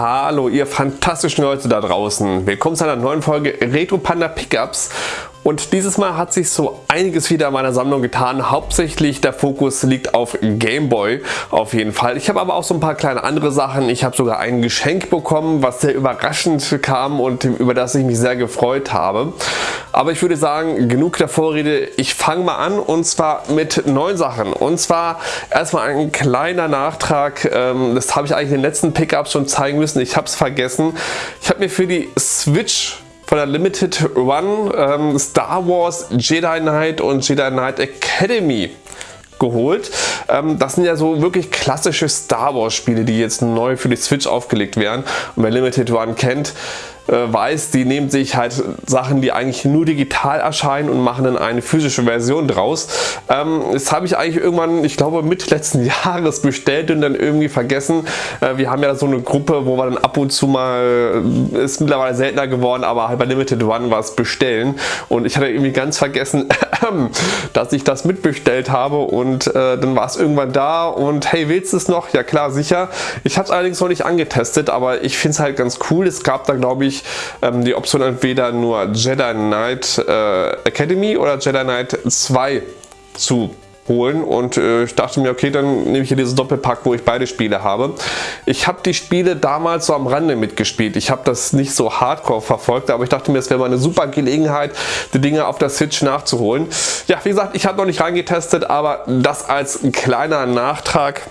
Hallo ihr fantastischen Leute da draußen. Willkommen zu einer neuen Folge Retro Panda Pickups und dieses Mal hat sich so einiges wieder in meiner Sammlung getan. Hauptsächlich der Fokus liegt auf Gameboy auf jeden Fall. Ich habe aber auch so ein paar kleine andere Sachen. Ich habe sogar ein Geschenk bekommen, was sehr überraschend kam und über das ich mich sehr gefreut habe. Aber ich würde sagen, genug der Vorrede. Ich fange mal an und zwar mit neuen Sachen. Und zwar erstmal ein kleiner Nachtrag. Ähm, das habe ich eigentlich in den letzten Pickups schon zeigen müssen. Ich habe es vergessen. Ich habe mir für die Switch von der Limited Run ähm, Star Wars Jedi Knight und Jedi Knight Academy geholt. Ähm, das sind ja so wirklich klassische Star Wars Spiele, die jetzt neu für die Switch aufgelegt werden. Und wer Limited Run kennt, weiß, die nehmen sich halt Sachen, die eigentlich nur digital erscheinen und machen dann eine physische Version draus. Ähm, das habe ich eigentlich irgendwann, ich glaube mit letzten Jahres bestellt und dann irgendwie vergessen. Äh, wir haben ja so eine Gruppe, wo wir dann ab und zu mal, äh, ist mittlerweile seltener geworden, aber halt bei Limited One was bestellen und ich hatte irgendwie ganz vergessen, dass ich das mitbestellt habe und äh, dann war es irgendwann da und hey, willst du es noch? Ja klar, sicher. Ich habe es allerdings noch nicht angetestet, aber ich finde es halt ganz cool. Es gab da glaube ich ähm, die Option entweder nur Jedi Knight äh, Academy oder Jedi Knight 2 zu holen und äh, ich dachte mir, okay, dann nehme ich hier dieses Doppelpack, wo ich beide Spiele habe. Ich habe die Spiele damals so am Rande mitgespielt. Ich habe das nicht so hardcore verfolgt, aber ich dachte mir, es wäre mal eine super Gelegenheit, die Dinge auf der Switch nachzuholen. Ja, wie gesagt, ich habe noch nicht reingetestet, aber das als kleiner Nachtrag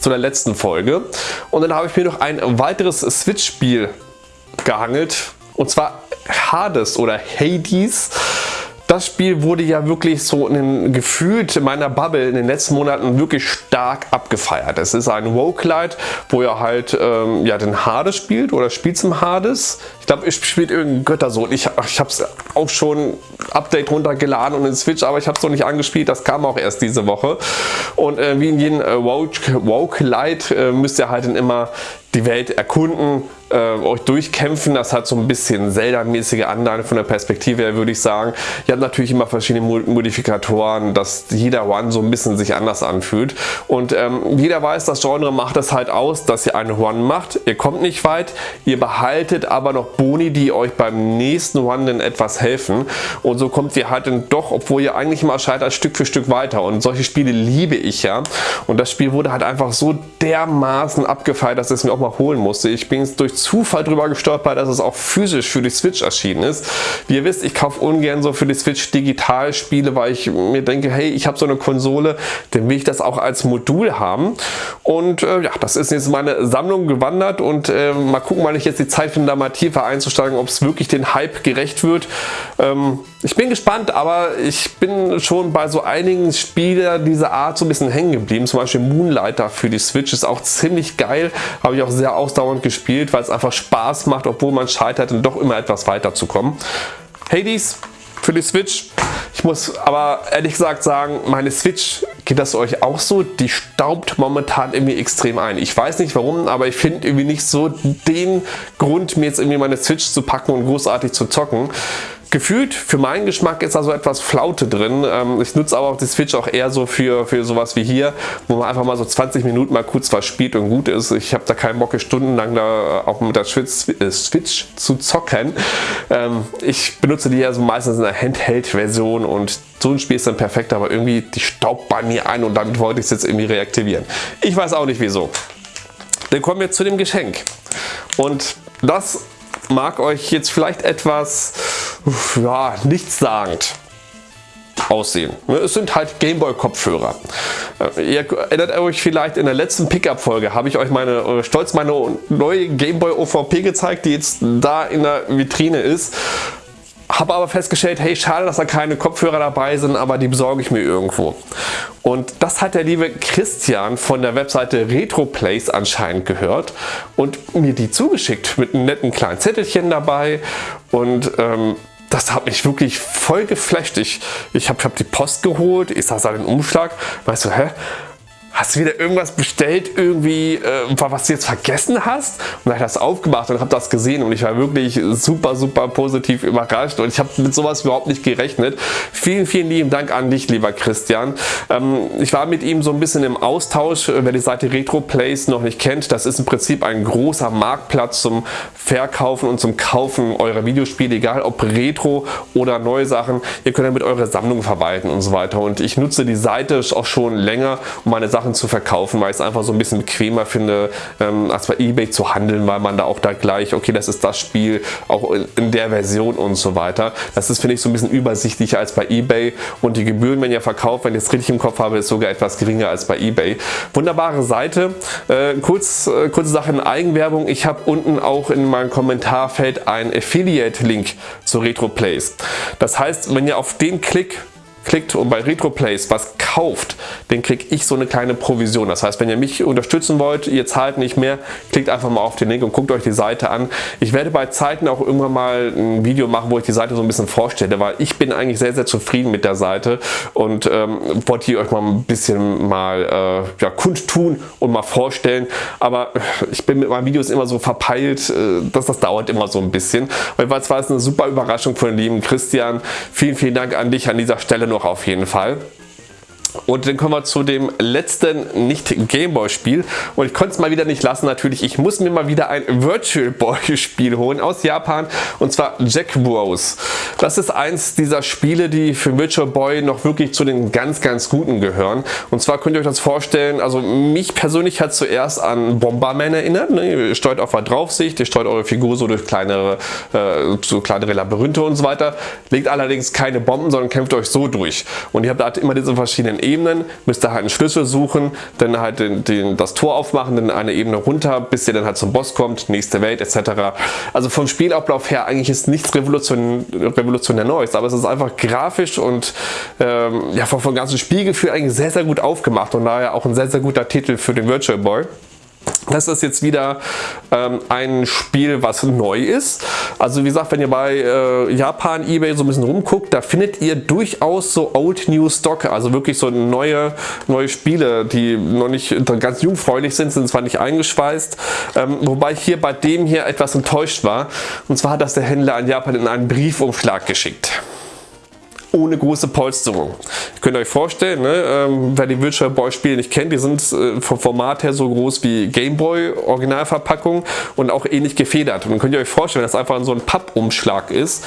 zu der letzten Folge. Und dann habe ich mir noch ein weiteres Switch-Spiel gehangelt und zwar Hades oder Hades. Das Spiel wurde ja wirklich so in den, gefühlt in meiner Bubble in den letzten Monaten wirklich stark abgefeiert. Es ist ein Roguelite, wo ihr halt ähm, ja, den Hades spielt oder spielt zum Hades. Ich glaube, ich spielt irgendein Göttersohn. Ich, ich habe es auch schon Update runtergeladen und in Switch, aber ich habe es noch nicht angespielt. Das kam auch erst diese Woche. Und äh, wie in jedem äh, Roguelite äh, müsst ihr halt dann immer die Welt erkunden, äh, euch durchkämpfen. Das hat so ein bisschen Zelda-mäßige Anleihen von der Perspektive her, würde ich sagen. Ihr habt natürlich immer verschiedene Modifikatoren, dass jeder One so ein bisschen sich anders anfühlt. Und ähm, jeder weiß, das Genre macht es halt aus, dass ihr eine One macht. Ihr kommt nicht weit, ihr behaltet aber noch Boni, die euch beim nächsten One dann etwas helfen. Und so kommt ihr halt dann doch, obwohl ihr eigentlich immer scheitert, Stück für Stück weiter. Und solche Spiele liebe ich ja. Und das Spiel wurde halt einfach so dermaßen abgefeiert, dass es mir auch mal holen musste. Ich bin jetzt durch Zufall drüber gestolpert, dass es auch physisch für die Switch erschienen ist. Wie ihr wisst, ich kaufe ungern so für die Switch digital Spiele, weil ich mir denke, hey, ich habe so eine Konsole, dann will ich das auch als Modul haben. Und äh, ja, das ist jetzt meine Sammlung gewandert und äh, mal gucken, wann ich jetzt die Zeit finde, da mal tiefer einzusteigen, ob es wirklich den Hype gerecht wird. Ähm, ich bin gespannt, aber ich bin schon bei so einigen Spielen dieser Art so ein bisschen hängen geblieben. Zum Beispiel Moonlighter für die Switch ist auch ziemlich geil. Habe ich auch sehr ausdauernd gespielt, weil es einfach Spaß macht, obwohl man scheitert und doch immer etwas weiterzukommen. Hades für die Switch. Ich muss aber ehrlich gesagt sagen, meine Switch, geht das euch auch so? Die staubt momentan irgendwie extrem ein. Ich weiß nicht warum, aber ich finde irgendwie nicht so den Grund, mir jetzt irgendwie meine Switch zu packen und großartig zu zocken. Gefühlt, für meinen Geschmack ist da so etwas Flaute drin. Ähm, ich nutze aber auch die Switch auch eher so für, für sowas wie hier, wo man einfach mal so 20 Minuten mal kurz was spielt und gut ist. Ich habe da keinen Bock, stundenlang da auch mit der Switch, äh, Switch zu zocken. Ähm, ich benutze die ja so meistens in der Handheld-Version und so ein Spiel ist dann perfekt, aber irgendwie die staubt bei mir ein und damit wollte ich es jetzt irgendwie reaktivieren. Ich weiß auch nicht wieso. Dann kommen wir zu dem Geschenk. Und das mag euch jetzt vielleicht etwas ja, nichtssagend aussehen. Es sind halt Gameboy Kopfhörer. Äh, ihr erinnert euch vielleicht in der letzten Pickup Folge habe ich euch meine äh, stolz meine neue Gameboy OVP gezeigt, die jetzt da in der Vitrine ist. Habe aber festgestellt, hey, schade, dass da keine Kopfhörer dabei sind, aber die besorge ich mir irgendwo. Und das hat der liebe Christian von der Webseite RetroPlace anscheinend gehört und mir die zugeschickt mit einem netten kleinen Zettelchen dabei und ähm, das hat mich wirklich voll geflasht. Ich, ich habe hab die Post geholt, ich sah den Umschlag, weißt du, hä? Hast du wieder irgendwas bestellt, irgendwie, äh, was du jetzt vergessen hast? Und dann habe ich das aufgemacht und habe das gesehen und ich war wirklich super, super positiv überrascht und ich habe mit sowas überhaupt nicht gerechnet. Vielen, vielen lieben Dank an dich, lieber Christian. Ähm, ich war mit ihm so ein bisschen im Austausch. Wer die Seite RetroPlace noch nicht kennt, das ist im Prinzip ein großer Marktplatz zum Verkaufen und zum Kaufen eurer Videospiele, egal ob Retro oder neue Sachen. Ihr könnt damit eure Sammlung verwalten und so weiter. Und ich nutze die Seite auch schon länger, um meine Sachen Sachen zu verkaufen, weil ich es einfach so ein bisschen bequemer finde, ähm, als bei Ebay zu handeln, weil man da auch da gleich, okay, das ist das Spiel, auch in, in der Version und so weiter. Das ist, finde ich, so ein bisschen übersichtlicher als bei Ebay und die Gebühren, wenn ihr verkauft, wenn ich es richtig im Kopf habe, ist sogar etwas geringer als bei Ebay. Wunderbare Seite. Äh, kurz, äh, kurze Sache in Eigenwerbung. Ich habe unten auch in meinem Kommentarfeld einen Affiliate-Link zu RetroPlays. Das heißt, wenn ihr auf den Klick klickt und bei RetroPlays was kauft, den kriege ich so eine kleine Provision. Das heißt, wenn ihr mich unterstützen wollt, ihr zahlt nicht mehr, klickt einfach mal auf den Link und guckt euch die Seite an. Ich werde bei Zeiten auch irgendwann mal ein Video machen, wo ich die Seite so ein bisschen vorstelle, weil ich bin eigentlich sehr, sehr zufrieden mit der Seite und ähm, wollte hier euch mal ein bisschen mal äh, ja, kundtun und mal vorstellen. Aber ich bin mit meinen Videos immer so verpeilt, äh, dass das dauert immer so ein bisschen. Weil es war eine super Überraschung von dem lieben Christian. Vielen, vielen Dank an dich an dieser Stelle noch auf jeden Fall. Und dann kommen wir zu dem letzten nicht Gameboy Spiel und ich konnte es mal wieder nicht lassen natürlich, ich muss mir mal wieder ein Virtual Boy Spiel holen aus Japan und zwar Jack Bros. Das ist eins dieser Spiele, die für Virtual Boy noch wirklich zu den ganz ganz guten gehören. Und zwar könnt ihr euch das vorstellen, also mich persönlich hat zuerst an Bomberman erinnert, ne? ihr steuert auf der Draufsicht, ihr steuert eure Figur so durch kleinere, äh, so kleinere Labyrinthe und so weiter, legt allerdings keine Bomben, sondern kämpft euch so durch. Und ihr habt halt immer diese verschiedenen Ebenen, müsst ihr halt einen Schlüssel suchen, dann halt den, den, das Tor aufmachen, dann eine Ebene runter, bis ihr dann halt zum Boss kommt, nächste Welt etc. Also vom Spielablauf her eigentlich ist nichts revolution, revolutionär Neues, aber es ist einfach grafisch und ähm, ja, vom, vom ganzen Spielgefühl eigentlich sehr, sehr gut aufgemacht und daher auch ein sehr, sehr guter Titel für den Virtual Boy. Das ist jetzt wieder ähm, ein Spiel, was neu ist. Also wie gesagt, wenn ihr bei äh, Japan, Ebay so ein bisschen rumguckt, da findet ihr durchaus so Old New Stock, also wirklich so neue, neue Spiele, die noch nicht ganz jungfräulich sind, sind zwar nicht eingeschweißt, ähm, wobei ich hier bei dem hier etwas enttäuscht war. Und zwar hat das der Händler an Japan in einen Briefumschlag geschickt ohne große Polsterung. Ihr könnt euch vorstellen, ne, ähm, wer die Virtual Boy Spiele nicht kennt, die sind äh, vom Format her so groß wie Game Boy Originalverpackung und auch ähnlich gefedert. Und dann könnt ihr euch vorstellen, dass einfach so ein Pappumschlag ist,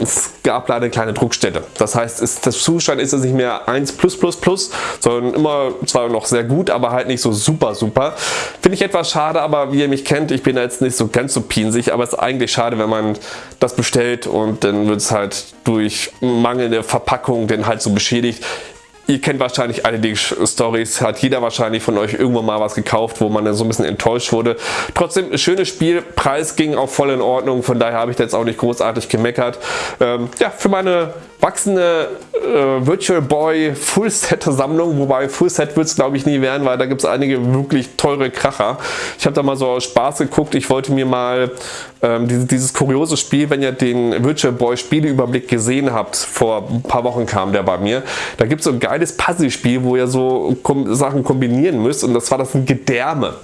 es gab leider eine kleine Druckstelle. Das heißt, ist, das Zustand ist es nicht mehr 1 sondern immer zwar noch sehr gut, aber halt nicht so super super. Finde ich etwas schade, aber wie ihr mich kennt, ich bin jetzt nicht so ganz so pinsig, aber es ist eigentlich schade, wenn man das bestellt und dann wird es halt durch mangelnde Verpackung dann halt so beschädigt. Ihr kennt wahrscheinlich alle die Stories, hat jeder wahrscheinlich von euch irgendwann mal was gekauft, wo man dann so ein bisschen enttäuscht wurde. Trotzdem, schönes Spiel, Preis ging auch voll in Ordnung, von daher habe ich jetzt auch nicht großartig gemeckert. Ähm, ja, für meine wachsende äh, Virtual Boy Full Set Sammlung, wobei Full Set wird es glaube ich nie werden, weil da gibt es einige wirklich teure Kracher. Ich habe da mal so aus Spaß geguckt, ich wollte mir mal ähm, dieses, dieses kuriose Spiel, wenn ihr den Virtual Boy Spieleüberblick gesehen habt, vor ein paar Wochen kam der bei mir, da gibt es so ein geiles Puzzle-Spiel, wo ihr so kom Sachen kombinieren müsst und das war das ein Gedärme.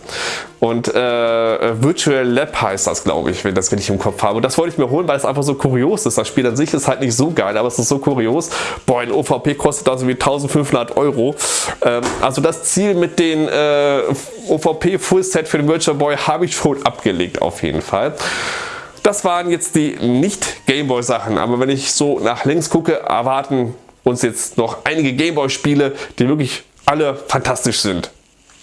Und äh, Virtual Lab heißt das, glaube ich, wenn das wenn ich im Kopf habe. Und das wollte ich mir holen, weil es einfach so kurios ist. Das Spiel an sich ist halt nicht so geil, aber es ist so kurios. Boah, ein OVP kostet also wie 1500 Euro. Ähm, also das Ziel mit den äh, OVP Full Set für den Virtual Boy habe ich schon abgelegt auf jeden Fall. Das waren jetzt die nicht Gameboy Sachen, aber wenn ich so nach links gucke, erwarten uns jetzt noch einige Gameboy Spiele, die wirklich alle fantastisch sind.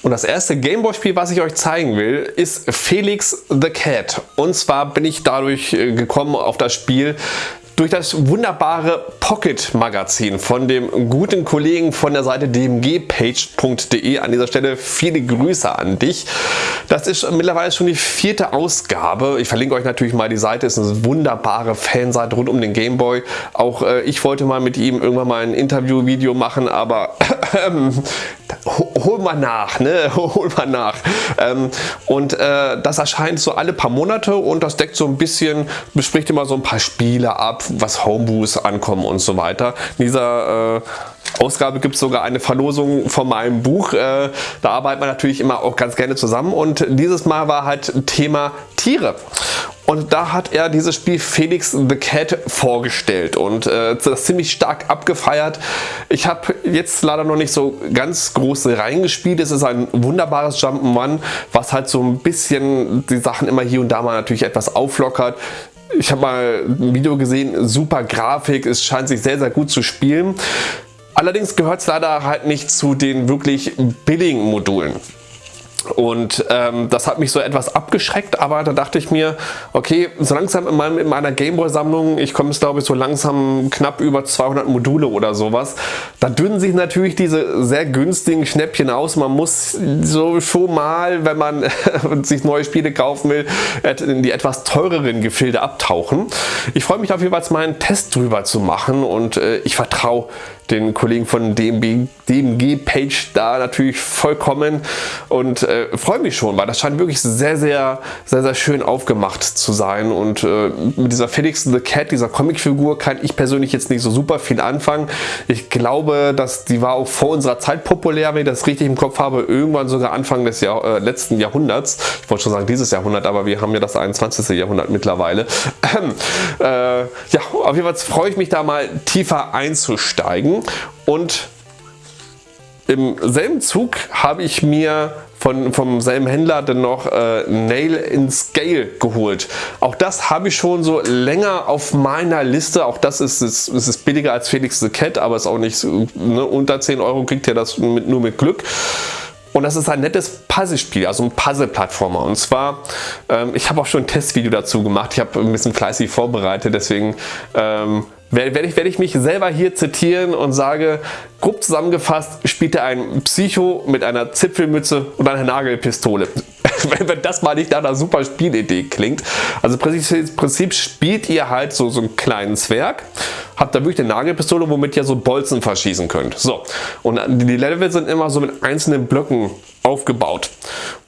Und das erste Gameboy-Spiel, was ich euch zeigen will, ist Felix the Cat. Und zwar bin ich dadurch äh, gekommen auf das Spiel, durch das wunderbare Pocket Magazin von dem guten Kollegen von der Seite dmgpage.de. An dieser Stelle viele Grüße an dich. Das ist mittlerweile schon die vierte Ausgabe. Ich verlinke euch natürlich mal die Seite. Es ist eine wunderbare Fanseite rund um den Gameboy. Auch äh, ich wollte mal mit ihm irgendwann mal ein Interview-Video machen, aber ähm, hol mal nach, ne? hol mal nach. Ähm, und äh, das erscheint so alle paar Monate und das deckt so ein bisschen, bespricht immer so ein paar Spiele ab, was Homebrews ankommen und so weiter. In dieser äh, Ausgabe gibt es sogar eine Verlosung von meinem Buch. Äh, da arbeitet man natürlich immer auch ganz gerne zusammen und dieses Mal war halt Thema Tiere. Und da hat er dieses Spiel Felix the Cat vorgestellt und äh, das ziemlich stark abgefeiert. Ich habe jetzt leider noch nicht so ganz groß reingespielt. Es ist ein wunderbares Jump'n'Run, was halt so ein bisschen die Sachen immer hier und da mal natürlich etwas auflockert. Ich habe mal ein Video gesehen, super Grafik, es scheint sich sehr, sehr gut zu spielen. Allerdings gehört es leider halt nicht zu den wirklich billigen Modulen. Und ähm, das hat mich so etwas abgeschreckt, aber da dachte ich mir, okay, so langsam in, meinem, in meiner Gameboy-Sammlung, ich komme es glaube ich so langsam knapp über 200 Module oder sowas, da dünnen sich natürlich diese sehr günstigen Schnäppchen aus. Man muss so schon mal, wenn man sich neue Spiele kaufen will, in die etwas teureren Gefilde abtauchen. Ich freue mich auf jeden Fall mal einen Test drüber zu machen und äh, ich vertraue den Kollegen von DMG, DMG Page da natürlich vollkommen und äh, freue mich schon, weil das scheint wirklich sehr, sehr, sehr, sehr schön aufgemacht zu sein und äh, mit dieser Felix the Cat, dieser Comicfigur, kann ich persönlich jetzt nicht so super viel anfangen. Ich glaube, dass die war auch vor unserer Zeit populär, wenn ich das richtig im Kopf habe, irgendwann sogar Anfang des Jahr, äh, letzten Jahrhunderts. Ich wollte schon sagen dieses Jahrhundert, aber wir haben ja das 21. Jahrhundert mittlerweile. äh, ja, auf jeden Fall freue ich mich da mal tiefer einzusteigen und im selben Zug habe ich mir von, vom selben Händler dann noch äh, Nail in Scale geholt. Auch das habe ich schon so länger auf meiner Liste. Auch das ist, ist, ist billiger als Felix the Cat, aber ist auch nicht ne, unter 10 Euro kriegt ihr das mit, nur mit Glück. Und das ist ein nettes Puzzlespiel, also ein Puzzle-Plattformer. Und zwar, ähm, ich habe auch schon ein Testvideo dazu gemacht. Ich habe ein bisschen fleißig vorbereitet, deswegen ähm, werde ich, werde ich mich selber hier zitieren und sage, grob zusammengefasst spielt er ein Psycho mit einer Zipfelmütze und einer Nagelpistole. Wenn das mal nicht nach einer super Spielidee klingt. Also im Prinzip spielt ihr halt so, so einen kleinen Zwerg, habt da wirklich eine Nagelpistole, womit ihr so Bolzen verschießen könnt. So, und die Level sind immer so mit einzelnen Blöcken aufgebaut.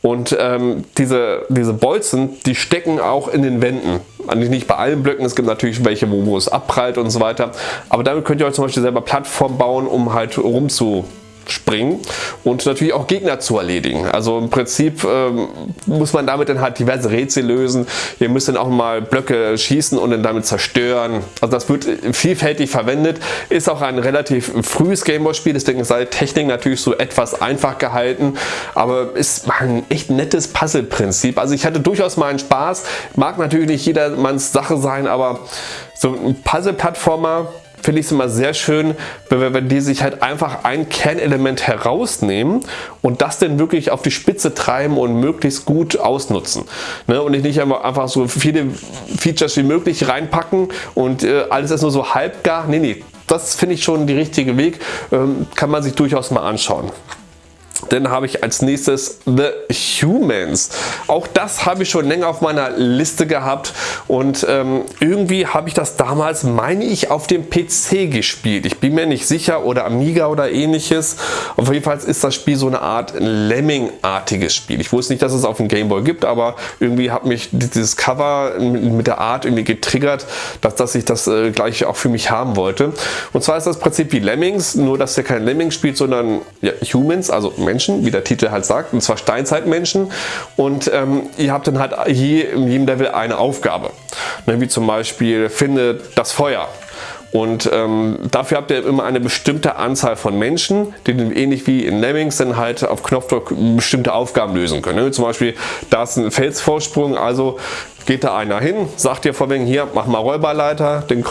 Und ähm, diese, diese Bolzen, die stecken auch in den Wänden. Eigentlich nicht bei allen Blöcken, es gibt natürlich welche, wo, wo es abprallt und so weiter. Aber damit könnt ihr euch zum Beispiel selber Plattformen bauen, um halt rumzu springen und natürlich auch Gegner zu erledigen. Also im Prinzip ähm, muss man damit dann halt diverse Rätsel lösen. Ihr müsst dann auch mal Blöcke schießen und dann damit zerstören. Also das wird vielfältig verwendet. Ist auch ein relativ frühes Gameboy-Spiel, deswegen ist die Technik natürlich so etwas einfach gehalten, aber ist ein echt nettes Puzzle-Prinzip. Also ich hatte durchaus meinen Spaß. Mag natürlich nicht jedermanns Sache sein, aber so ein Puzzle-Plattformer finde ich es immer sehr schön, wenn, wenn die sich halt einfach ein Kernelement herausnehmen und das dann wirklich auf die Spitze treiben und möglichst gut ausnutzen. Ne? Und nicht einfach so viele Features wie möglich reinpacken und äh, alles ist nur so halbgar. Nee, nee, das finde ich schon der richtige Weg. Ähm, kann man sich durchaus mal anschauen. Dann habe ich als nächstes The Humans. Auch das habe ich schon länger auf meiner Liste gehabt und ähm, irgendwie habe ich das damals, meine ich, auf dem PC gespielt. Ich bin mir nicht sicher oder Amiga oder ähnliches. Auf jeden Fall ist das Spiel so eine Art Lemming-artiges Spiel. Ich wusste nicht, dass es auf dem Gameboy gibt, aber irgendwie hat mich dieses Cover mit der Art irgendwie getriggert, dass, dass ich das äh, gleich auch für mich haben wollte. Und zwar ist das Prinzip wie Lemmings, nur dass ihr kein Lemming spielt, sondern ja, Humans, also Menschen, wie der Titel halt sagt, und zwar Steinzeitmenschen. Und ähm, ihr habt dann halt je, in jedem Level eine Aufgabe. Ne, wie zum Beispiel, finde das Feuer. Und ähm, dafür habt ihr immer eine bestimmte Anzahl von Menschen, die ähnlich wie in Lemmings dann halt auf Knopfdruck bestimmte Aufgaben lösen können. Ne? Zum Beispiel, da ist ein Felsvorsprung, also geht da einer hin, sagt ihr vorweg, hier, mach mal Räuberleiter, den,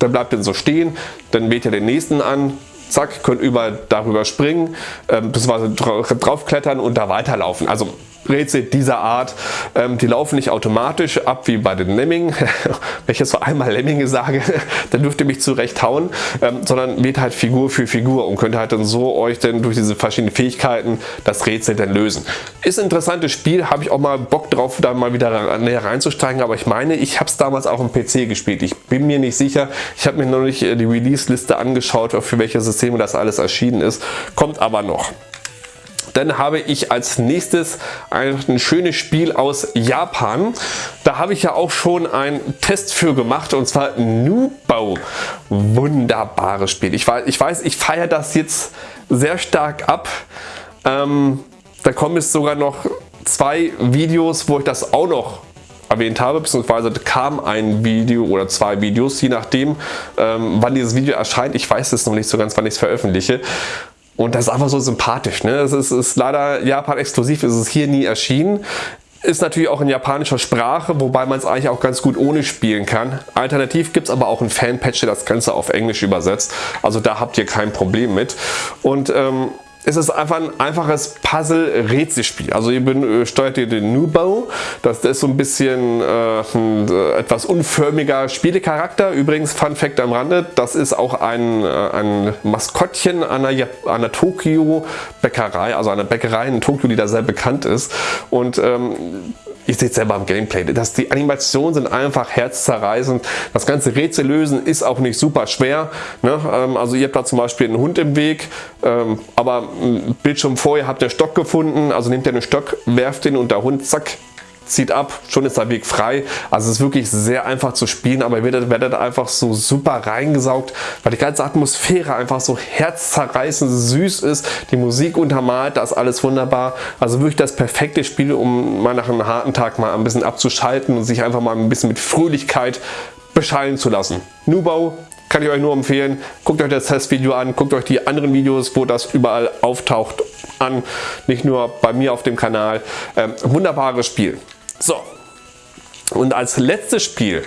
der bleibt dann so stehen, dann wählt ihr den nächsten an, zack, könnt überall darüber springen, äh, beziehungsweise draufklettern und da weiterlaufen. Also Rätsel dieser Art, ähm, die laufen nicht automatisch ab wie bei den Lemming. Wenn ich jetzt so einmal Lemminge sage, dann dürft ihr mich zurecht hauen, ähm, sondern wird halt Figur für Figur und könnt halt dann so euch dann durch diese verschiedenen Fähigkeiten das Rätsel dann lösen. Ist ein interessantes Spiel, habe ich auch mal Bock drauf, da mal wieder näher reinzusteigen, aber ich meine, ich habe es damals auch im PC gespielt. Ich bin mir nicht sicher, ich habe mir noch nicht äh, die Release-Liste angeschaut, für welche Systeme das alles erschienen ist, kommt aber noch. Dann habe ich als nächstes ein schönes Spiel aus Japan. Da habe ich ja auch schon einen Test für gemacht und zwar Nubau. Wunderbares Spiel. Ich weiß, ich, weiß, ich feiere das jetzt sehr stark ab. Ähm, da kommen jetzt sogar noch zwei Videos, wo ich das auch noch erwähnt habe, beziehungsweise kam ein Video oder zwei Videos, je nachdem, ähm, wann dieses Video erscheint. Ich weiß es noch nicht so ganz, wann ich es veröffentliche. Und das ist einfach so sympathisch. Ne? Es ist, ist leider Japan exklusiv, ist es hier nie erschienen. Ist natürlich auch in japanischer Sprache, wobei man es eigentlich auch ganz gut ohne spielen kann. Alternativ gibt es aber auch einen Fanpatch, der das Ganze auf Englisch übersetzt. Also da habt ihr kein Problem mit. Und ähm, es ist einfach ein einfaches Puzzle-Rätselspiel. Also ihr äh, steuert ihr den Nubo. Das ist so ein bisschen äh, ein äh, etwas unförmiger Spielecharakter. Übrigens, Fun Fact am Rande, das ist auch ein, äh, ein Maskottchen einer, einer Tokio-Bäckerei, also einer Bäckerei in Tokio, die da sehr bekannt ist. Und ähm, Ihr seht selber im Gameplay, dass die Animationen sind einfach herzzerreißend. Das ganze Rätsel lösen ist auch nicht super schwer. Ne? Ähm, also ihr habt da zum Beispiel einen Hund im Weg, ähm, aber Bildschirm vorher habt ihr Stock gefunden, also nehmt ihr einen Stock, werft den und der Hund, zack, zieht ab, schon ist der Weg frei. Also es ist wirklich sehr einfach zu spielen, aber ihr werdet, werdet einfach so super reingesaugt, weil die ganze Atmosphäre einfach so herzzerreißend süß ist. Die Musik untermalt, das alles wunderbar. Also wirklich das perfekte Spiel, um mal nach einem harten Tag mal ein bisschen abzuschalten und sich einfach mal ein bisschen mit Fröhlichkeit beschallen zu lassen. Nubau kann ich euch nur empfehlen. Guckt euch das Testvideo an, guckt euch die anderen Videos, wo das überall auftaucht, an. Nicht nur bei mir auf dem Kanal. Ähm, wunderbares Spiel. So, und als letztes Spiel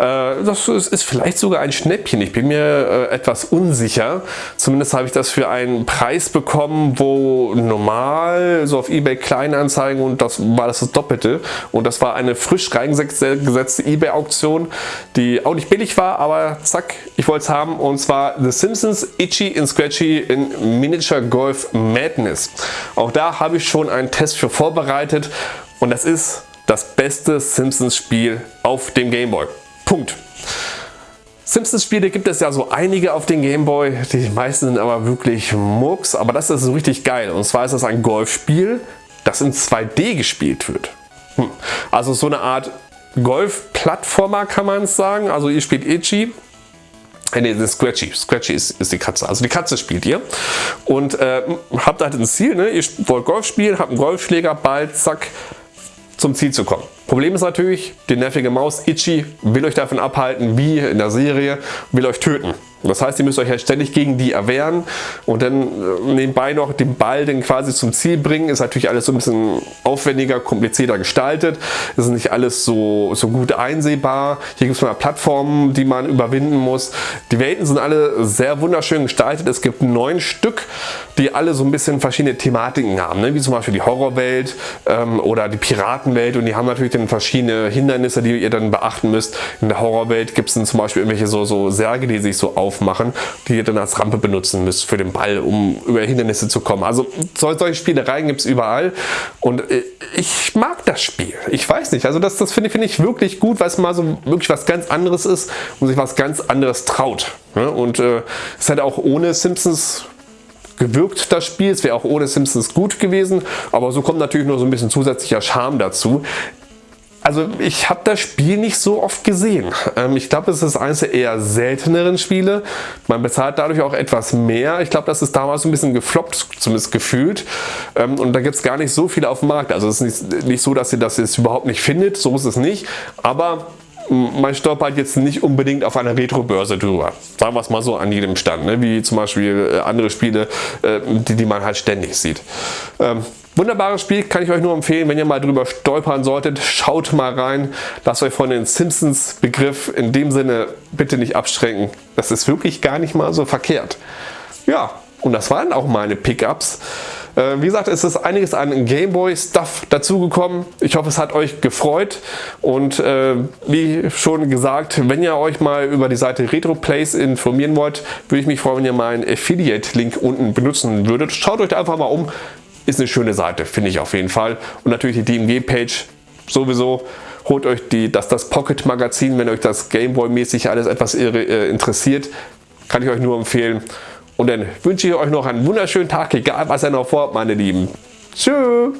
äh, das ist vielleicht sogar ein Schnäppchen. Ich bin mir äh, etwas unsicher. Zumindest habe ich das für einen Preis bekommen, wo normal so auf eBay Kleinanzeigen und das war das, das Doppelte. Und das war eine frisch reingesetzte eBay Auktion, die auch nicht billig war, aber zack, ich wollte es haben. Und zwar The Simpsons Itchy and Scratchy in Miniature Golf Madness. Auch da habe ich schon einen Test für vorbereitet und das ist das beste Simpsons Spiel auf dem Gameboy. Punkt. Simpsons Spiele gibt es ja so einige auf den Gameboy, die meisten sind aber wirklich Murks, aber das ist so richtig geil. Und zwar ist das ein Golfspiel, das in 2D gespielt wird. Hm. Also so eine Art Golf-Plattformer kann man es sagen. Also ihr spielt Itchy, äh, Nee, Scratchy. Scratchy ist, ist, die Katze. Also die Katze spielt ihr. Und äh, habt halt ein Ziel, ne? Ihr wollt Golf spielen, habt einen Golfschläger, Ball, zack, zum Ziel zu kommen. Problem ist natürlich, die nervige Maus Itchy will euch davon abhalten, wie in der Serie, will euch töten. Das heißt, ihr müsst euch ja ständig gegen die erwehren und dann äh, nebenbei noch den Ball dann quasi zum Ziel bringen. Ist natürlich alles so ein bisschen aufwendiger, komplizierter gestaltet. Es ist nicht alles so, so gut einsehbar. Hier gibt es mal Plattformen, die man überwinden muss. Die Welten sind alle sehr wunderschön gestaltet. Es gibt neun Stück, die alle so ein bisschen verschiedene Thematiken haben. Ne? Wie zum Beispiel die Horrorwelt ähm, oder die Piratenwelt und die haben natürlich dann verschiedene Hindernisse, die ihr dann beachten müsst. In der Horrorwelt gibt es dann zum Beispiel irgendwelche so, so Särge, die sich so auf aufmachen, die ihr dann als Rampe benutzen müsst für den Ball, um über Hindernisse zu kommen. Also solche Spielereien gibt es überall und äh, ich mag das Spiel. Ich weiß nicht, also das, das finde find ich wirklich gut, weil es mal so wirklich was ganz anderes ist und sich was ganz anderes traut. Und äh, es hat auch ohne Simpsons gewirkt, das Spiel. Es wäre auch ohne Simpsons gut gewesen, aber so kommt natürlich nur so ein bisschen zusätzlicher Charme dazu. Also ich habe das Spiel nicht so oft gesehen. Ähm, ich glaube, es ist eines der eher selteneren Spiele. Man bezahlt dadurch auch etwas mehr. Ich glaube, das ist damals ein bisschen gefloppt, zumindest gefühlt. Ähm, und da gibt es gar nicht so viele auf dem Markt. Also es ist nicht, nicht so, dass ihr das jetzt überhaupt nicht findet. So ist es nicht. Aber man stolpert jetzt nicht unbedingt auf einer Retro-Börse drüber. Sagen wir es mal so an jedem Stand, ne? wie zum Beispiel äh, andere Spiele, äh, die, die man halt ständig sieht. Ähm, Wunderbares Spiel, kann ich euch nur empfehlen, wenn ihr mal drüber stolpern solltet, schaut mal rein, lasst euch von den Simpsons Begriff in dem Sinne bitte nicht abschränken. Das ist wirklich gar nicht mal so verkehrt. Ja, und das waren auch meine Pickups. Äh, wie gesagt, es ist einiges an Gameboy Stuff dazugekommen. Ich hoffe, es hat euch gefreut. Und äh, wie schon gesagt, wenn ihr euch mal über die Seite RetroPlays informieren wollt, würde ich mich freuen, wenn ihr meinen Affiliate-Link unten benutzen würdet. Schaut euch da einfach mal um. Ist eine schöne Seite, finde ich auf jeden Fall. Und natürlich die DMG-Page sowieso. Holt euch die, das, das Pocket Magazin, wenn euch das Gameboy-mäßig alles etwas äh, interessiert. Kann ich euch nur empfehlen. Und dann wünsche ich euch noch einen wunderschönen Tag, egal was ihr noch vorhabt, meine Lieben. Tschüss.